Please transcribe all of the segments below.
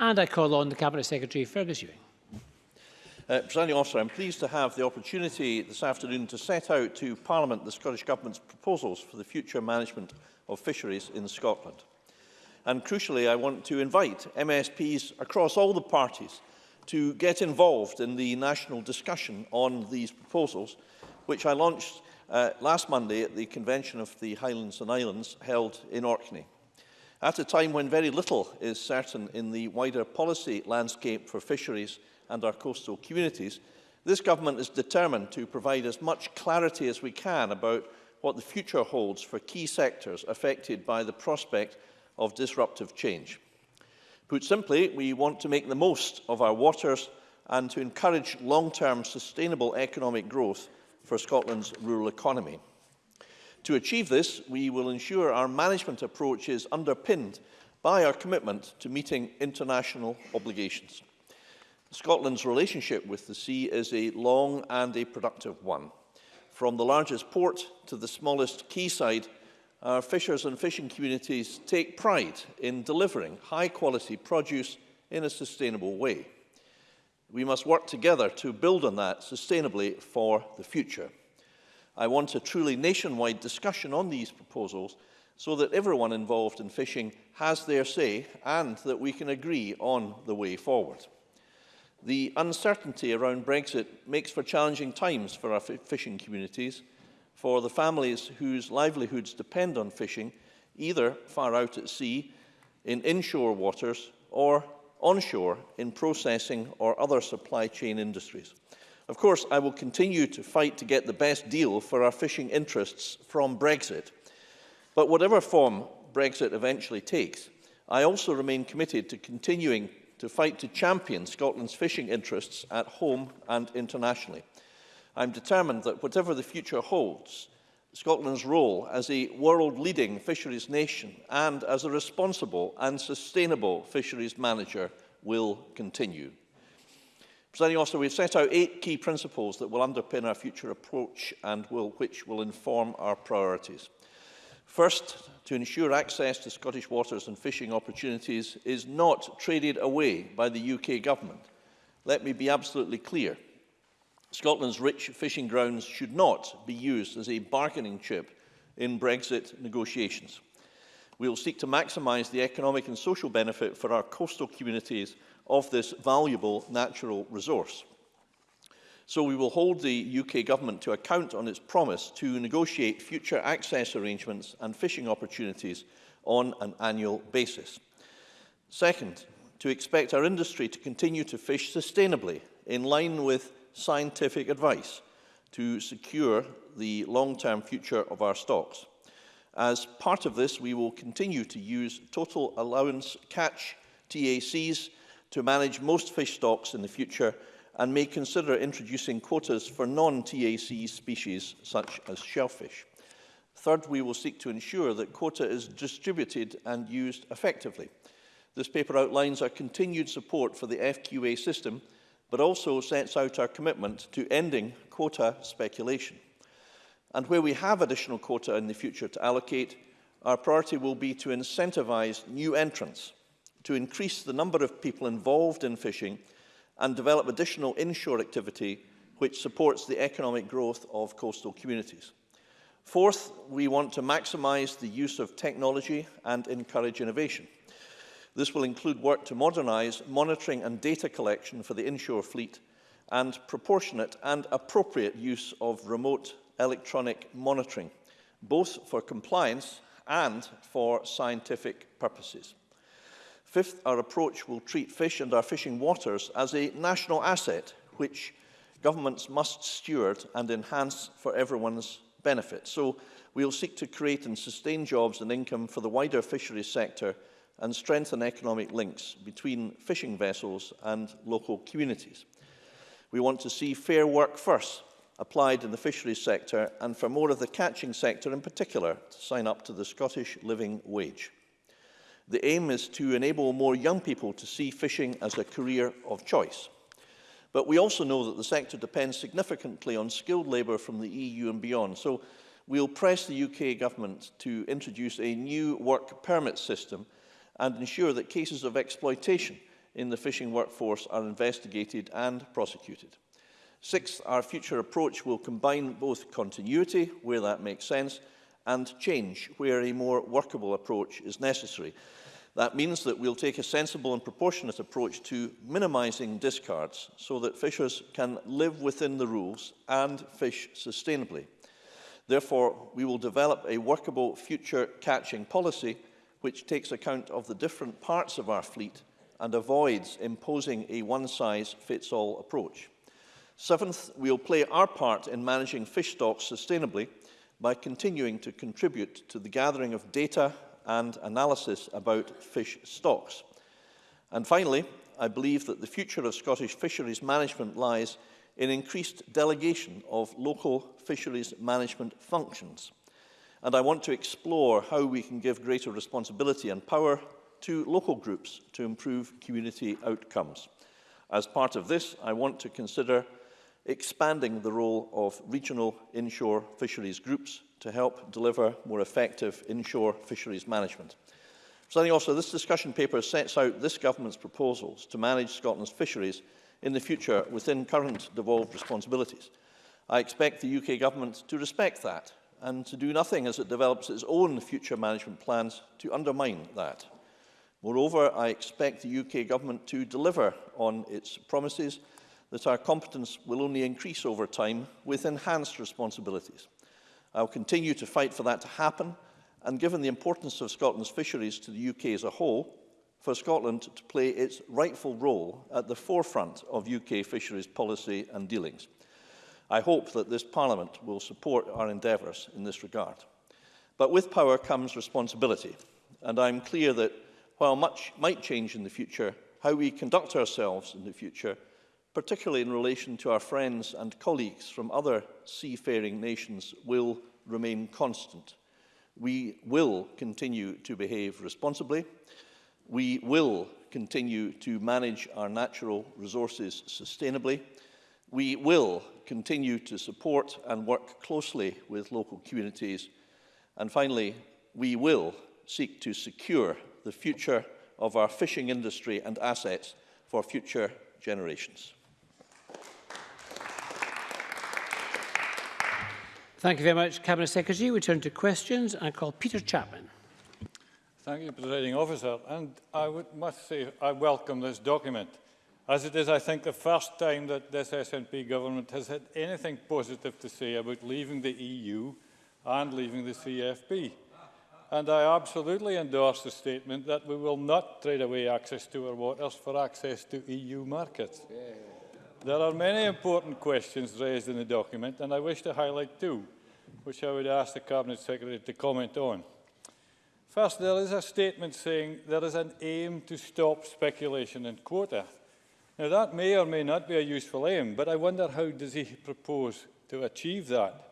And I call on the Cabinet Secretary, Fergus Ewing. Uh, Presiding officer, I'm pleased to have the opportunity this afternoon to set out to Parliament the Scottish Government's proposals for the future management of fisheries in Scotland. And crucially, I want to invite MSPs across all the parties to get involved in the national discussion on these proposals, which I launched uh, last Monday at the convention of the Highlands and Islands held in Orkney. At a time when very little is certain in the wider policy landscape for fisheries and our coastal communities, this government is determined to provide as much clarity as we can about what the future holds for key sectors affected by the prospect of disruptive change. Put simply, we want to make the most of our waters and to encourage long-term sustainable economic growth for Scotland's rural economy. To achieve this, we will ensure our management approach is underpinned by our commitment to meeting international obligations. Scotland's relationship with the sea is a long and a productive one. From the largest port to the smallest quayside, our fishers and fishing communities take pride in delivering high-quality produce in a sustainable way. We must work together to build on that sustainably for the future. I want a truly nationwide discussion on these proposals so that everyone involved in fishing has their say and that we can agree on the way forward. The uncertainty around Brexit makes for challenging times for our fishing communities, for the families whose livelihoods depend on fishing, either far out at sea, in inshore waters, or onshore in processing or other supply chain industries. Of course, I will continue to fight to get the best deal for our fishing interests from Brexit. But whatever form Brexit eventually takes, I also remain committed to continuing to fight to champion Scotland's fishing interests at home and internationally. I'm determined that whatever the future holds, Scotland's role as a world-leading fisheries nation and as a responsible and sustainable fisheries manager will continue. Presenting officer, we've set out eight key principles that will underpin our future approach and will, which will inform our priorities. First, to ensure access to Scottish waters and fishing opportunities is not traded away by the UK government. Let me be absolutely clear. Scotland's rich fishing grounds should not be used as a bargaining chip in Brexit negotiations. We will seek to maximise the economic and social benefit for our coastal communities of this valuable natural resource. So we will hold the UK government to account on its promise to negotiate future access arrangements and fishing opportunities on an annual basis. Second, to expect our industry to continue to fish sustainably in line with scientific advice to secure the long-term future of our stocks. As part of this, we will continue to use total allowance catch TACs to manage most fish stocks in the future and may consider introducing quotas for non-TAC species such as shellfish. Third, we will seek to ensure that quota is distributed and used effectively. This paper outlines our continued support for the FQA system, but also sets out our commitment to ending quota speculation. And where we have additional quota in the future to allocate, our priority will be to incentivise new entrants to increase the number of people involved in fishing and develop additional inshore activity which supports the economic growth of coastal communities. Fourth, we want to maximise the use of technology and encourage innovation. This will include work to modernise monitoring and data collection for the inshore fleet and proportionate and appropriate use of remote electronic monitoring, both for compliance and for scientific purposes. Fifth, our approach will treat fish and our fishing waters as a national asset, which governments must steward and enhance for everyone's benefit. So we'll seek to create and sustain jobs and income for the wider fisheries sector and strengthen economic links between fishing vessels and local communities. We want to see fair work first applied in the fisheries sector and for more of the catching sector in particular to sign up to the Scottish Living Wage. The aim is to enable more young people to see fishing as a career of choice. But we also know that the sector depends significantly on skilled labour from the EU and beyond. So we'll press the UK government to introduce a new work permit system and ensure that cases of exploitation in the fishing workforce are investigated and prosecuted. Sixth, our future approach will combine both continuity, where that makes sense, and change where a more workable approach is necessary. That means that we'll take a sensible and proportionate approach to minimising discards so that fishers can live within the rules and fish sustainably. Therefore, we will develop a workable future catching policy which takes account of the different parts of our fleet and avoids imposing a one-size-fits-all approach. Seventh, we'll play our part in managing fish stocks sustainably by continuing to contribute to the gathering of data and analysis about fish stocks. And finally, I believe that the future of Scottish fisheries management lies in increased delegation of local fisheries management functions. And I want to explore how we can give greater responsibility and power to local groups to improve community outcomes. As part of this, I want to consider expanding the role of regional inshore fisheries groups to help deliver more effective inshore fisheries management. Presiding officer, this discussion paper sets out this government's proposals to manage Scotland's fisheries in the future within current devolved responsibilities. I expect the UK government to respect that and to do nothing as it develops its own future management plans to undermine that. Moreover, I expect the UK government to deliver on its promises that our competence will only increase over time with enhanced responsibilities. I will continue to fight for that to happen, and given the importance of Scotland's fisheries to the UK as a whole, for Scotland to play its rightful role at the forefront of UK fisheries policy and dealings. I hope that this Parliament will support our endeavours in this regard. But with power comes responsibility, and I'm clear that while much might change in the future, how we conduct ourselves in the future particularly in relation to our friends and colleagues from other seafaring nations, will remain constant. We will continue to behave responsibly. We will continue to manage our natural resources sustainably. We will continue to support and work closely with local communities. And finally, we will seek to secure the future of our fishing industry and assets for future generations. Thank you very much, Cabinet Secretary. We turn to questions. I call Peter Chapman. Thank you, Presiding Officer. And I would, must say I welcome this document, as it is, I think, the first time that this SNP government has had anything positive to say about leaving the EU and leaving the CFP. And I absolutely endorse the statement that we will not trade away access to our waters for access to EU markets. Yeah. There are many important questions raised in the document, and I wish to highlight two, which I would ask the Cabinet Secretary to comment on. First, there is a statement saying there is an aim to stop speculation in quota. Now, that may or may not be a useful aim, but I wonder how does he propose to achieve that?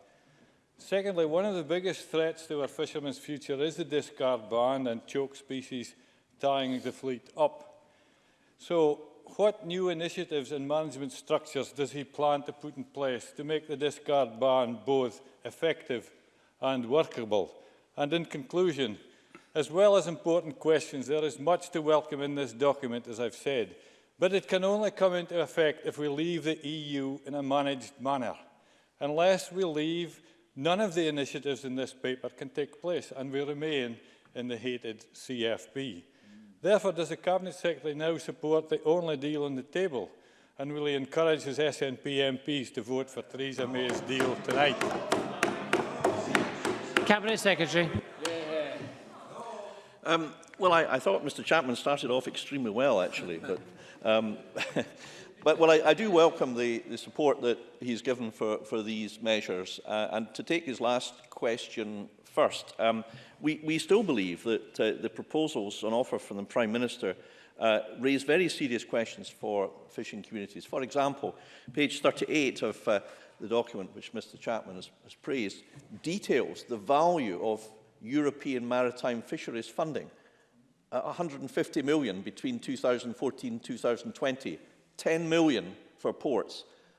Secondly, one of the biggest threats to our fishermen's future is the discard ban and choke species tying the fleet up. So what new initiatives and management structures does he plan to put in place to make the discard ban both effective and workable? And in conclusion, as well as important questions, there is much to welcome in this document, as I've said, but it can only come into effect if we leave the EU in a managed manner. Unless we leave, none of the initiatives in this paper can take place, and we remain in the hated CFP. Therefore, does the Cabinet Secretary now support the only deal on the table? And will he encourage his SNP MPs to vote for Theresa May's deal tonight? Cabinet Secretary. Um, well, I, I thought Mr Chapman started off extremely well, actually. But, um, but well, I, I do welcome the, the support that he's given for, for these measures. Uh, and to take his last question First, um, we, we still believe that uh, the proposals on offer from the Prime Minister uh, raise very serious questions for fishing communities. For example, page 38 of uh, the document which Mr Chapman has, has praised details the value of European maritime fisheries funding. Uh, 150 million between 2014 and 2020, 10 million for ports,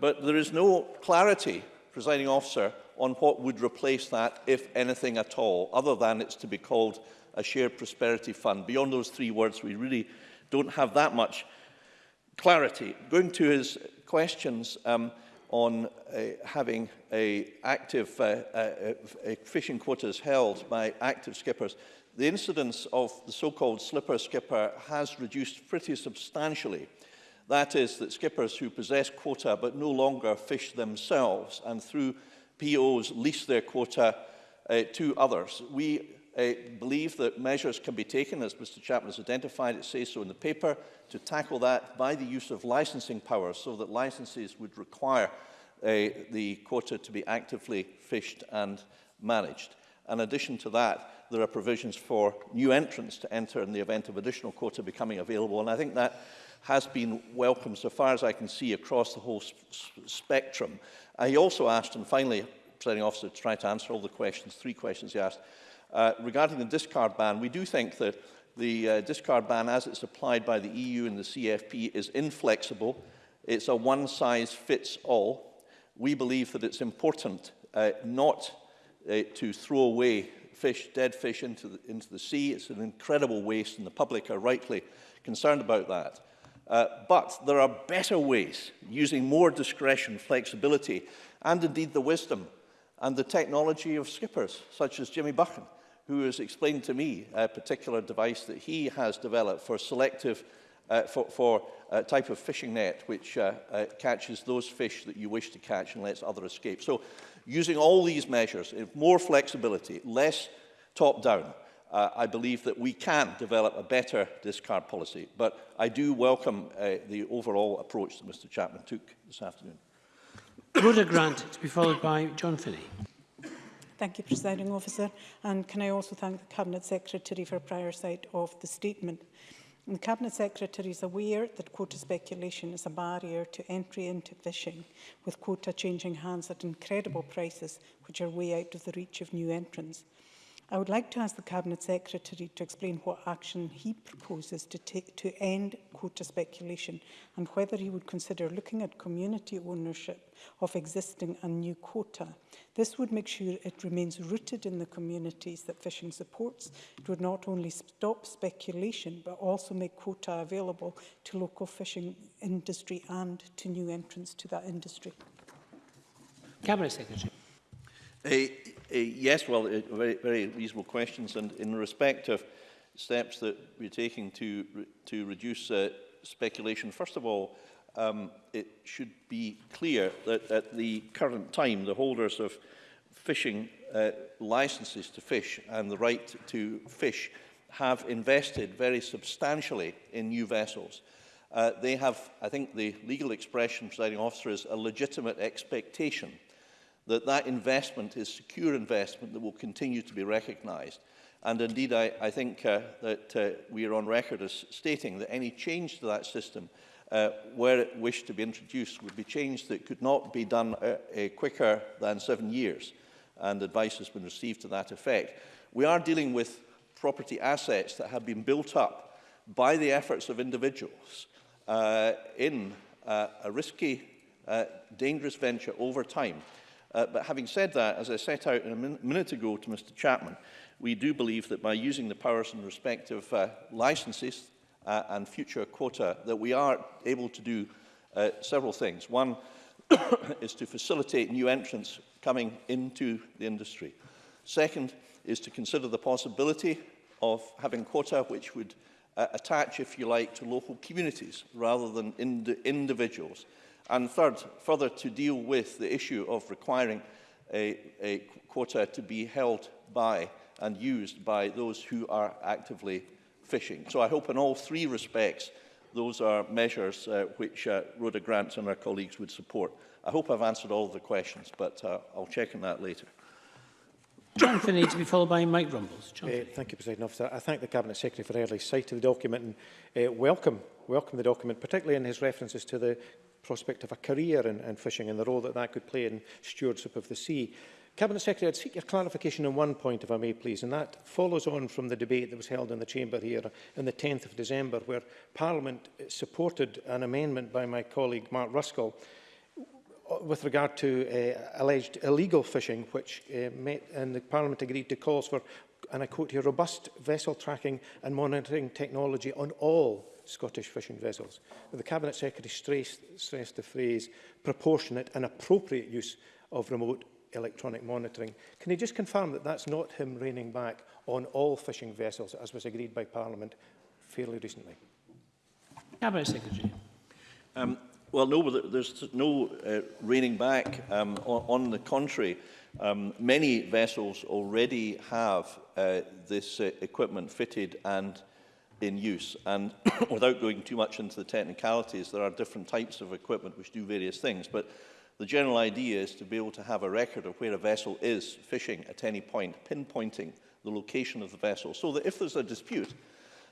but there is no clarity, presiding officer, on what would replace that, if anything at all, other than it's to be called a shared prosperity fund. Beyond those three words, we really don't have that much clarity. Going to his questions um, on uh, having a active uh, uh, fishing quotas held by active skippers, the incidence of the so-called slipper skipper has reduced pretty substantially. That is, that skippers who possess quota but no longer fish themselves and through POs lease their quota uh, to others. We uh, believe that measures can be taken, as Mr Chapman has identified, it says so in the paper, to tackle that by the use of licensing powers so that licenses would require uh, the quota to be actively fished and managed. In addition to that, there are provisions for new entrants to enter in the event of additional quota becoming available, and I think that has been welcome so far as I can see across the whole sp spectrum. I also asked, and finally, presiding officer, to try to answer all the questions, three questions he asked, Uh, regarding the discard ban, we do think that the uh, discard ban as it's applied by the EU and the CFP is inflexible. It's a one-size-fits-all. We believe that it's important uh, not uh, to throw away fish, dead fish into the, into the sea. It's an incredible waste, and the public are rightly concerned about that. Uh, but there are better ways, using more discretion, flexibility, and indeed the wisdom and the technology of skippers, such as Jimmy Buchan who has explained to me a particular device that he has developed for selective uh, for, for a uh, type of fishing net which uh, uh, catches those fish that you wish to catch and lets other escape. So using all these measures, if more flexibility, less top-down, uh, I believe that we can develop a better discard policy. But I do welcome uh, the overall approach that Mr Chapman took this afternoon. Rhoda Grant to be followed by John Finney. Thank you, Presiding Officer. And can I also thank the Cabinet Secretary for a prior sight of the statement. And the Cabinet Secretary is aware that quota speculation is a barrier to entry into fishing, with quota changing hands at incredible prices which are way out of the reach of new entrants. I would like to ask the Cabinet Secretary to explain what action he proposes to take to end quota speculation and whether he would consider looking at community ownership of existing and new quota. This would make sure it remains rooted in the communities that fishing supports. It would not only stop speculation but also make quota available to local fishing industry and to new entrants to that industry. Cabinet Secretary. Uh, Uh, yes, well, uh, very, very reasonable questions. And in respect of steps that we're taking to, re to reduce uh, speculation, first of all, um, it should be clear that at the current time, the holders of fishing uh, licenses to fish and the right to fish have invested very substantially in new vessels. Uh, they have, I think the legal expression, presiding officer, is a legitimate expectation that that investment is secure investment that will continue to be recognised. And indeed, I, I think uh, that uh, we are on record as stating that any change to that system, uh, where it wished to be introduced, would be changed that could not be done uh, uh, quicker than seven years. And advice has been received to that effect. We are dealing with property assets that have been built up by the efforts of individuals uh, in uh, a risky, uh, dangerous venture over time. Uh, but having said that, as I set out a min minute ago to Mr Chapman, we do believe that by using the powers in respect of uh, licenses uh, and future quota, that we are able to do uh, several things. One is to facilitate new entrants coming into the industry. Second is to consider the possibility of having quota which would uh, attach, if you like, to local communities rather than ind individuals. And third, further to deal with the issue of requiring a, a quota to be held by and used by those who are actively fishing. So I hope in all three respects those are measures uh, which uh, Rhoda Grant and our colleagues would support. I hope I've answered all the questions, but uh, I'll check on that later. John Finney to be followed by Mike Rumbles. John uh, thank you, President Officer. I thank the Cabinet Secretary for early sight of the document and uh, welcome, welcome the document, particularly in his references to the prospect of a career in, in fishing and the role that that could play in stewardship of the sea. Cabinet Secretary, I'd seek your clarification on one point, if I may, please, and that follows on from the debate that was held in the Chamber here on the 10th of December, where Parliament supported an amendment by my colleague Mark Ruskell with regard to uh, alleged illegal fishing, which uh, met, and the Parliament agreed to calls for, and I quote here, robust vessel tracking and monitoring technology on all Scottish fishing vessels. But the Cabinet Secretary stressed, stressed the phrase proportionate and appropriate use of remote electronic monitoring. Can you just confirm that that's not him reining back on all fishing vessels, as was agreed by Parliament fairly recently? Cabinet Secretary. Um, well, no, there's no uh, reining back. Um, on, on the contrary, um, many vessels already have uh, this uh, equipment fitted and in use. And without going too much into the technicalities, there are different types of equipment which do various things. But the general idea is to be able to have a record of where a vessel is fishing at any point, pinpointing the location of the vessel, so that if there's a dispute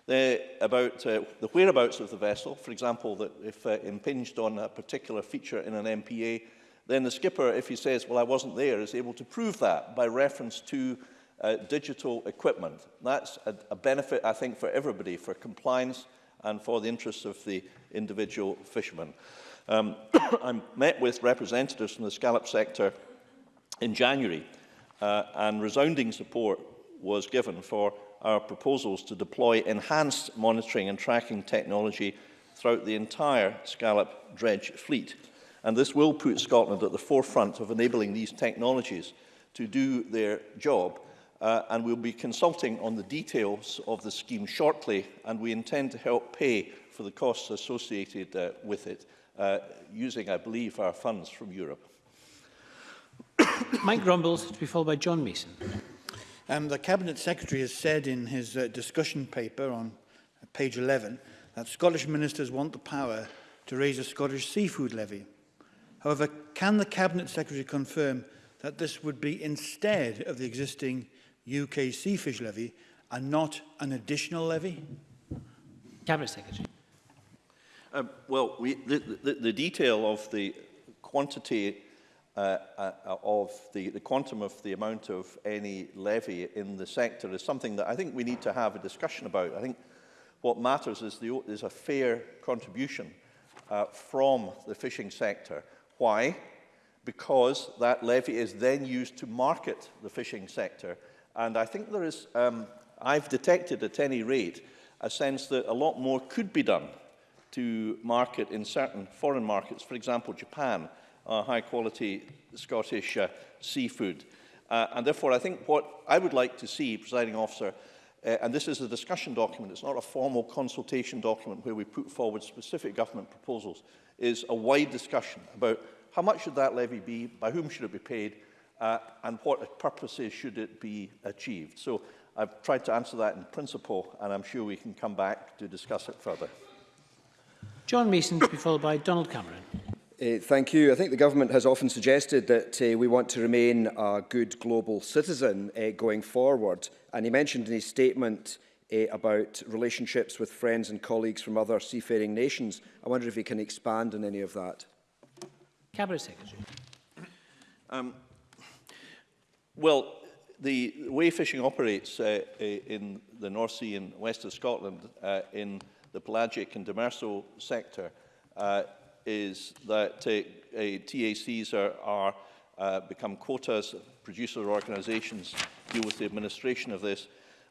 uh, about uh, the whereabouts of the vessel, for example, that if uh, impinged on a particular feature in an MPA, then the skipper, if he says, well, I wasn't there, is able to prove that by reference to uh, digital equipment. That's a, a benefit, I think, for everybody, for compliance and for the interests of the individual fishermen. Um, I met with representatives from the scallop sector in January, uh, and resounding support was given for our proposals to deploy enhanced monitoring and tracking technology throughout the entire scallop dredge fleet. And this will put Scotland at the forefront of enabling these technologies to do their job uh, and we'll be consulting on the details of the scheme shortly, and we intend to help pay for the costs associated uh, with it, uh, using, I believe, our funds from Europe. Mike Grumbles, to be followed by John Mason. Um, the Cabinet Secretary has said in his uh, discussion paper on page 11 that Scottish ministers want the power to raise a Scottish seafood levy. However, can the Cabinet Secretary confirm that this would be instead of the existing UK sea fish levy and not an additional levy? Cabinet Secretary. Um, well, we, the, the, the detail of the quantity uh, uh, uh, of the, the quantum of the amount of any levy in the sector is something that I think we need to have a discussion about. I think what matters is the, is a fair contribution uh, from the fishing sector. Why? Because that levy is then used to market the fishing sector And I think there is, um, I've detected at any rate, a sense that a lot more could be done to market in certain foreign markets, for example, Japan, uh, high-quality Scottish uh, seafood. Uh, and therefore, I think what I would like to see, presiding officer, uh, and this is a discussion document, it's not a formal consultation document where we put forward specific government proposals, is a wide discussion about how much should that levy be, by whom should it be paid, uh, and what purposes should it be achieved? So I've tried to answer that in principle, and I'm sure we can come back to discuss it further. John Mason to be followed by Donald Cameron. Uh, thank you. I think the government has often suggested that uh, we want to remain a good global citizen uh, going forward. And he mentioned in his statement uh, about relationships with friends and colleagues from other seafaring nations. I wonder if he can expand on any of that. Cabinet Secretary. Um, Well, the way fishing operates uh, in the North Sea and west of Scotland uh, in the pelagic and demersal sector uh, is that uh, TACs are, are uh, become quotas, producer organisations deal with the administration of this,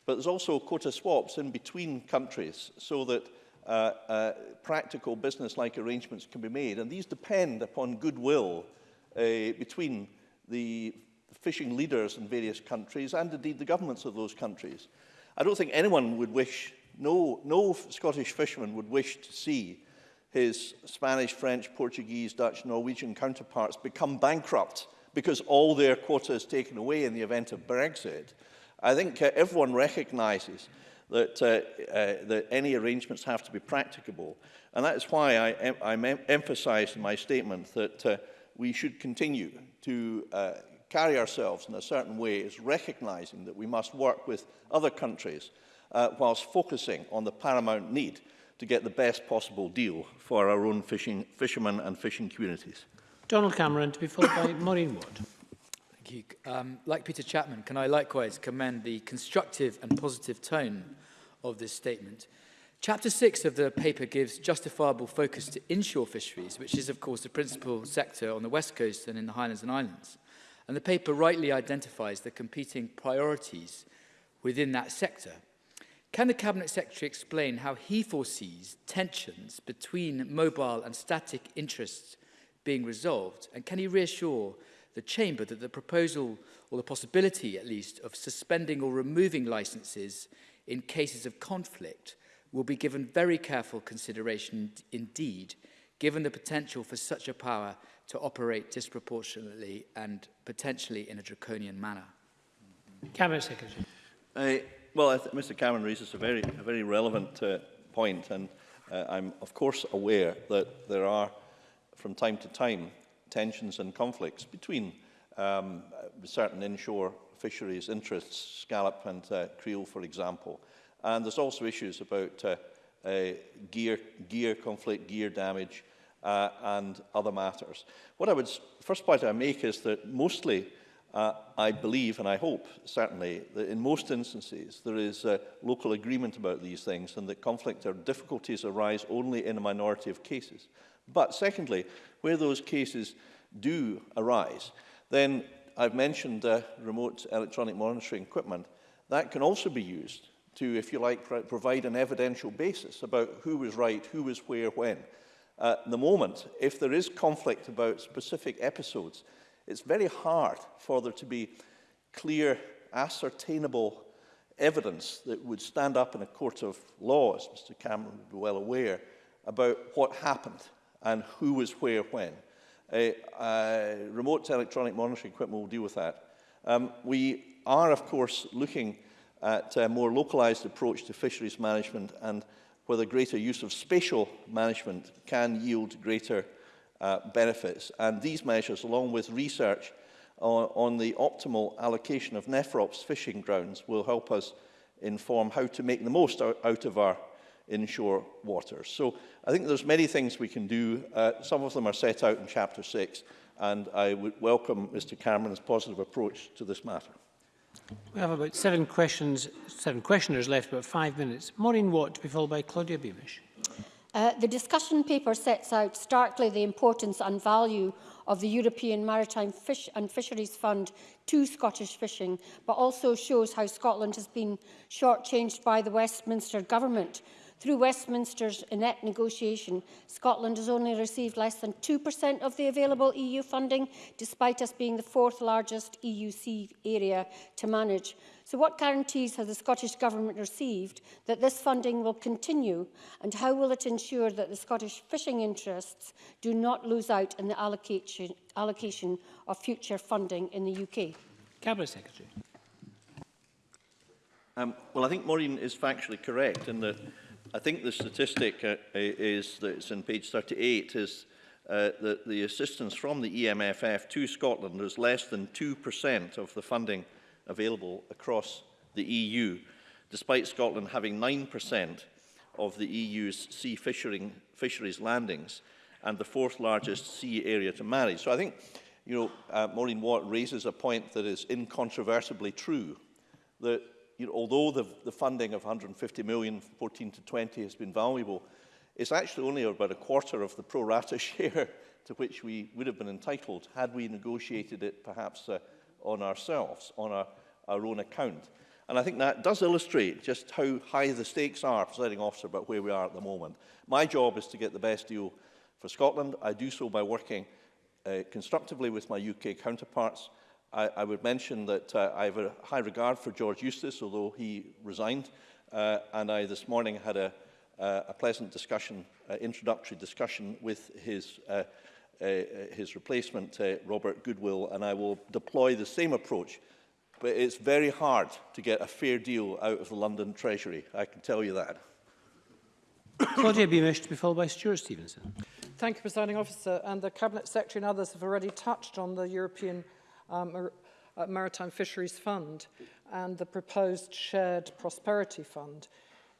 but there's also quota swaps in between countries so that uh, uh, practical business-like arrangements can be made, and these depend upon goodwill uh, between the the fishing leaders in various countries and indeed the governments of those countries. I don't think anyone would wish, no, no Scottish fisherman would wish to see his Spanish, French, Portuguese, Dutch, Norwegian counterparts become bankrupt because all their quota is taken away in the event of Brexit. I think uh, everyone recognises that, uh, uh, that any arrangements have to be practicable. And that's why I, em I em emphasised in my statement that uh, we should continue to uh, carry ourselves in a certain way is recognizing that we must work with other countries uh, whilst focusing on the paramount need to get the best possible deal for our own fishing, fishermen and fishing communities. Donald Cameron to be followed by Maureen Wood. Thank you. Um, like Peter Chapman, can I likewise commend the constructive and positive tone of this statement? Chapter 6 of the paper gives justifiable focus to inshore fisheries, which is, of course, the principal sector on the West Coast and in the Highlands and Islands. And the paper rightly identifies the competing priorities within that sector. Can the Cabinet Secretary explain how he foresees tensions between mobile and static interests being resolved? And can he reassure the Chamber that the proposal, or the possibility at least, of suspending or removing licences in cases of conflict will be given very careful consideration indeed, given the potential for such a power to operate disproportionately and potentially in a draconian manner. Cabinet Secretary. Uh, well, I Mr Cameron raises a very, a very relevant uh, point, and uh, I'm of course aware that there are, from time to time, tensions and conflicts between um, certain inshore fisheries interests, scallop and uh, creel, for example. And there's also issues about uh, uh, gear, gear conflict, gear damage, uh, and other matters. What I would, first point I make is that mostly uh, I believe, and I hope certainly, that in most instances there is a local agreement about these things and that conflict or difficulties arise only in a minority of cases. But secondly, where those cases do arise, then I've mentioned uh, remote electronic monitoring equipment. That can also be used to, if you like, provide an evidential basis about who was right, who was where, when. At the moment, if there is conflict about specific episodes, it's very hard for there to be clear, ascertainable evidence that would stand up in a court of law, as Mr Cameron would be well aware, about what happened and who was where when. A, a remote electronic monitoring equipment will deal with that. Um, we are, of course, looking at a more localized approach to fisheries management and where the greater use of spatial management can yield greater uh, benefits. And these measures, along with research on, on the optimal allocation of Nephrops fishing grounds, will help us inform how to make the most out of our inshore waters. So I think there's many things we can do. Uh, some of them are set out in Chapter 6, and I would welcome Mr Cameron's positive approach to this matter. We have about seven questions, seven questioners left, about five minutes. Maureen Watt to be followed by Claudia Beamish. Uh, the discussion paper sets out starkly the importance and value of the European Maritime Fish and Fisheries Fund to Scottish fishing, but also shows how Scotland has been shortchanged by the Westminster government Through Westminster's net negotiation, Scotland has only received less than 2% of the available EU funding, despite us being the fourth largest EUC area to manage. So what guarantees has the Scottish Government received that this funding will continue and how will it ensure that the Scottish fishing interests do not lose out in the allocation, allocation of future funding in the UK? Cabinet Secretary. Um, well, I think Maureen is factually correct in that I think the statistic uh, is that it's in page 38 is uh, that the assistance from the EMFF to Scotland is less than 2% of the funding available across the EU, despite Scotland having 9% of the EU's sea fishering, fisheries landings and the fourth largest sea area to marry. So I think, you know, uh, Maureen Watt raises a point that is incontrovertibly true, that you know, although the, the funding of 150 million 14 to 20 has been valuable, it's actually only about a quarter of the pro rata share to which we would have been entitled had we negotiated it perhaps uh, on ourselves, on our, our own account. And I think that does illustrate just how high the stakes are, for setting officer, about where we are at the moment. My job is to get the best deal for Scotland. I do so by working uh, constructively with my UK counterparts, I, I would mention that uh, I have a high regard for George Eustace, although he resigned, uh, and I this morning had a, uh, a pleasant discussion, uh, introductory discussion with his, uh, uh, his replacement, uh, Robert Goodwill, and I will deploy the same approach. But it's very hard to get a fair deal out of the London Treasury, I can tell you that. Claudia Beamish to be followed by Stuart Stevenson. Thank you, Presiding Officer. And the Cabinet Secretary and others have already touched on the European um, a, uh, Maritime Fisheries Fund and the proposed Shared Prosperity Fund.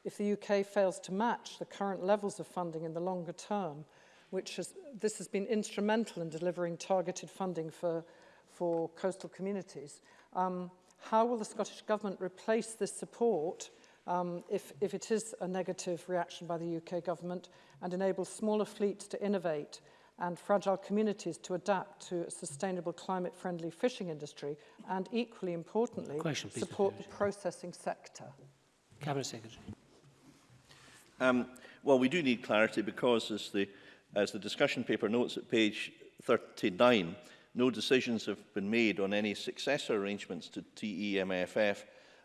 If the UK fails to match the current levels of funding in the longer term, which has, this has been instrumental in delivering targeted funding for, for coastal communities, um, how will the Scottish Government replace this support um, if, if it is a negative reaction by the UK Government and enable smaller fleets to innovate and fragile communities to adapt to a sustainable climate-friendly fishing industry and equally importantly Question, please, support the processing sector. Cabinet Secretary. Um, well, we do need clarity because as the, as the discussion paper notes at page 39, no decisions have been made on any successor arrangements to TEMFF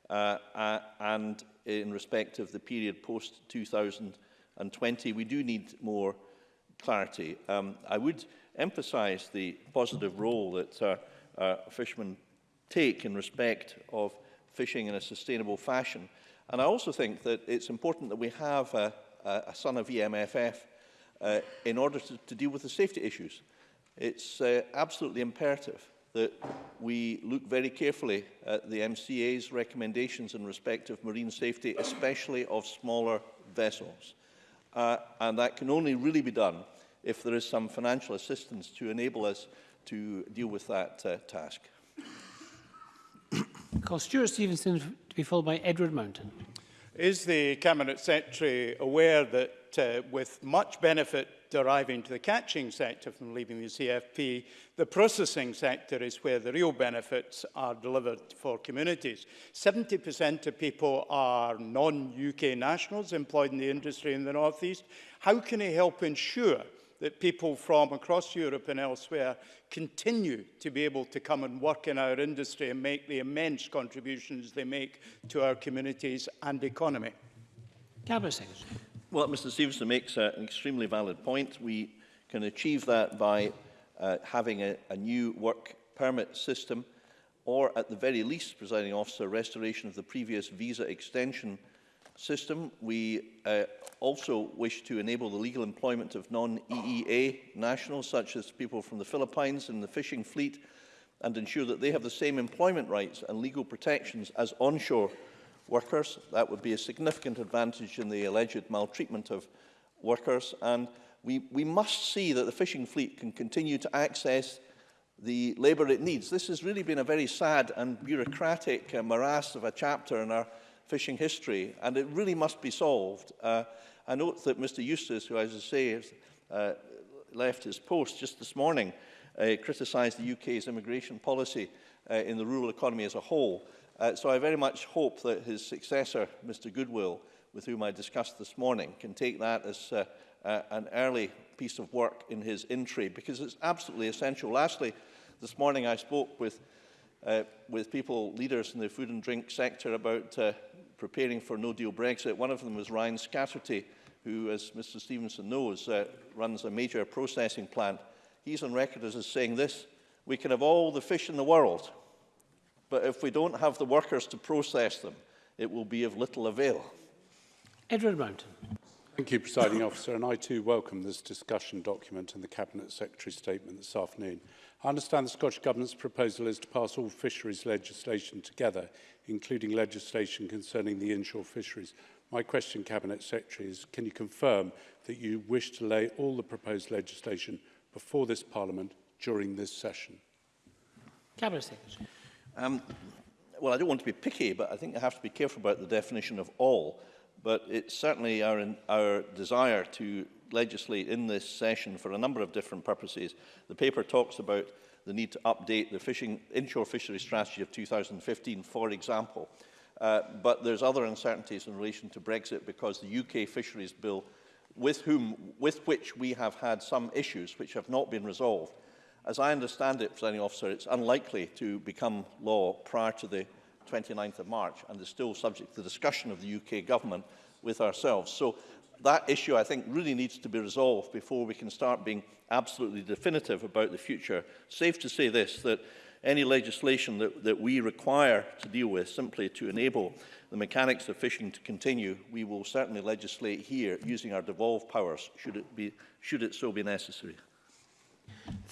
uh, uh, and in respect of the period post 2020, we do need more clarity. Um, I would emphasize the positive role that uh, uh, fishermen take in respect of fishing in a sustainable fashion. And I also think that it's important that we have a, a, a son of EMFF uh, in order to, to deal with the safety issues. It's uh, absolutely imperative that we look very carefully at the MCA's recommendations in respect of marine safety, especially of smaller vessels. Uh, and that can only really be done if there is some financial assistance to enable us to deal with that uh, task. Call Stuart Stevenson to be followed by Edward Mountain. Is the Cabinet Secretary aware that uh, with much benefit deriving to the catching sector from leaving the CFP, the processing sector is where the real benefits are delivered for communities. 70% of people are non-UK nationals employed in the industry in the North East. How can he help ensure that people from across Europe and elsewhere continue to be able to come and work in our industry and make the immense contributions they make to our communities and economy. Cabinet Well, Mr Stevenson makes uh, an extremely valid point. We can achieve that by uh, having a, a new work permit system or at the very least, presiding officer, restoration of the previous visa extension system. We uh, also wish to enable the legal employment of non-EEA nationals, such as people from the Philippines and the fishing fleet, and ensure that they have the same employment rights and legal protections as onshore workers. That would be a significant advantage in the alleged maltreatment of workers. And we, we must see that the fishing fleet can continue to access the labour it needs. This has really been a very sad and bureaucratic uh, morass of a chapter in our fishing history, and it really must be solved. Uh, I note that Mr Eustace, who, as I say, has, uh, left his post just this morning, uh, criticised the UK's immigration policy uh, in the rural economy as a whole. Uh, so I very much hope that his successor, Mr Goodwill, with whom I discussed this morning, can take that as uh, uh, an early piece of work in his entry, because it's absolutely essential. Lastly, this morning I spoke with, uh, with people, leaders in the food and drink sector about uh, preparing for no-deal Brexit. One of them was Ryan Scatterty, who, as Mr Stevenson knows, uh, runs a major processing plant. He's on record as saying this, we can have all the fish in the world, but if we don't have the workers to process them, it will be of little avail. Edward Mountain. Thank you, Presiding Officer, and I too welcome this discussion document and the Cabinet Secretary's statement this afternoon. I understand the Scottish Government's proposal is to pass all fisheries legislation together, including legislation concerning the inshore fisheries. My question, Cabinet Secretary, is can you confirm that you wish to lay all the proposed legislation before this Parliament during this session? Cabinet Secretary. Um, well, I don't want to be picky, but I think I have to be careful about the definition of all but it's certainly our, in, our desire to legislate in this session for a number of different purposes. The paper talks about the need to update the fishing, inshore fishery strategy of 2015, for example. Uh, but there's other uncertainties in relation to Brexit because the UK Fisheries Bill, with, whom, with which we have had some issues which have not been resolved, as I understand it, Presiding Officer, it's unlikely to become law prior to the 29th of March and is still subject to discussion of the UK government with ourselves. So that issue, I think, really needs to be resolved before we can start being absolutely definitive about the future. Safe to say this, that any legislation that, that we require to deal with simply to enable the mechanics of fishing to continue, we will certainly legislate here using our devolved powers should it, be, should it so be necessary.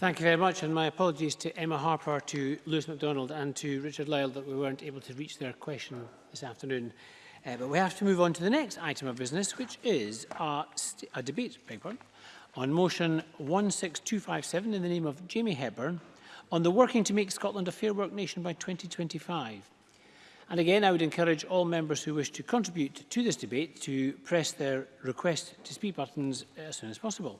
Thank you very much, and my apologies to Emma Harper, to Lewis MacDonald and to Richard Lyle that we weren't able to reach their question this afternoon. Uh, but we have to move on to the next item of business, which is a, a debate paper on motion 16257 in the name of Jamie Hepburn on the working to make Scotland a fair work nation by 2025. And again, I would encourage all members who wish to contribute to this debate to press their request to speak buttons as soon as possible.